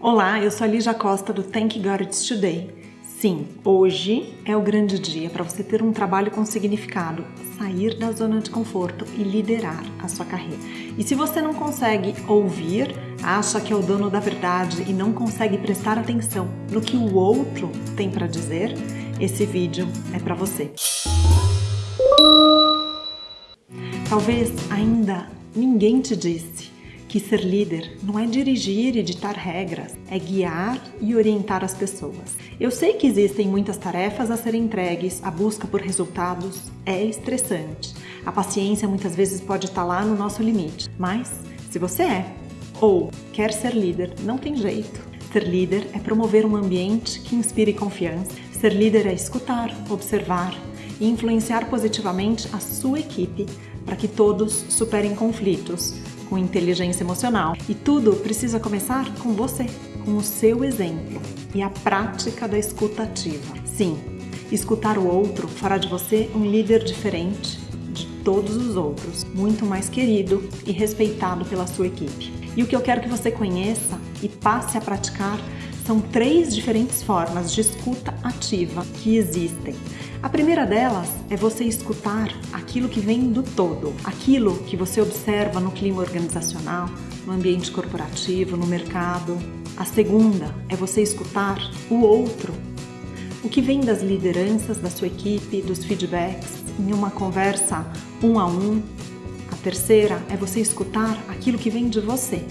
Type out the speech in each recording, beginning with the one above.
Olá, eu sou a Lígia Costa do Thank God It's Today. Sim, hoje é o grande dia para você ter um trabalho com significado, sair da zona de conforto e liderar a sua carreira. E se você não consegue ouvir, acha que é o dono da verdade e não consegue prestar atenção no que o outro tem para dizer, esse vídeo é para você. Talvez ainda ninguém te disse que ser líder não é dirigir e ditar regras, é guiar e orientar as pessoas. Eu sei que existem muitas tarefas a serem entregues, a busca por resultados é estressante. A paciência muitas vezes pode estar lá no nosso limite, mas se você é ou quer ser líder, não tem jeito. Ser líder é promover um ambiente que inspire confiança. Ser líder é escutar, observar e influenciar positivamente a sua equipe para que todos superem conflitos, com inteligência emocional. E tudo precisa começar com você, com o seu exemplo e a prática da escuta ativa. Sim, escutar o outro fará de você um líder diferente de todos os outros, muito mais querido e respeitado pela sua equipe. E o que eu quero que você conheça e passe a praticar são três diferentes formas de escuta ativa que existem. A primeira delas é você escutar aquilo que vem do todo, aquilo que você observa no clima organizacional, no ambiente corporativo, no mercado. A segunda é você escutar o outro, o que vem das lideranças da sua equipe, dos feedbacks, em uma conversa um a um. A terceira é você escutar aquilo que vem de você,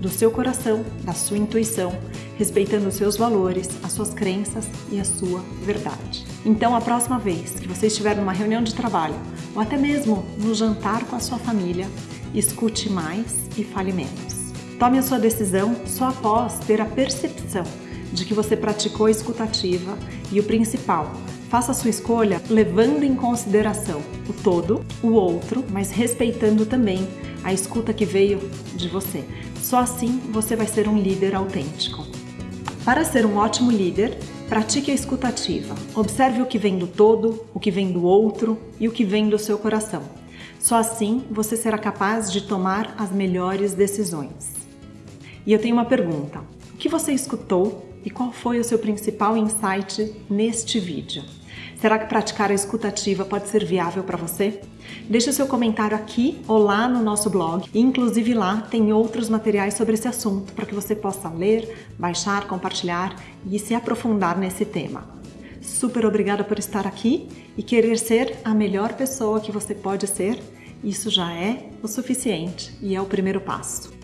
do seu coração, da sua intuição, respeitando os seus valores, as suas crenças e a sua verdade. Então, a próxima vez que você estiver numa reunião de trabalho ou até mesmo no jantar com a sua família, escute mais e fale menos. Tome a sua decisão só após ter a percepção de que você praticou a escutativa e o principal, faça a sua escolha levando em consideração o todo, o outro, mas respeitando também a escuta que veio de você. Só assim você vai ser um líder autêntico. Para ser um ótimo líder, pratique a escutativa. Observe o que vem do todo, o que vem do outro e o que vem do seu coração. Só assim você será capaz de tomar as melhores decisões. E eu tenho uma pergunta. O que você escutou e qual foi o seu principal insight neste vídeo? Será que praticar a escutativa pode ser viável para você? Deixe seu comentário aqui ou lá no nosso blog. Inclusive lá tem outros materiais sobre esse assunto para que você possa ler, baixar, compartilhar e se aprofundar nesse tema. Super obrigada por estar aqui e querer ser a melhor pessoa que você pode ser. Isso já é o suficiente e é o primeiro passo.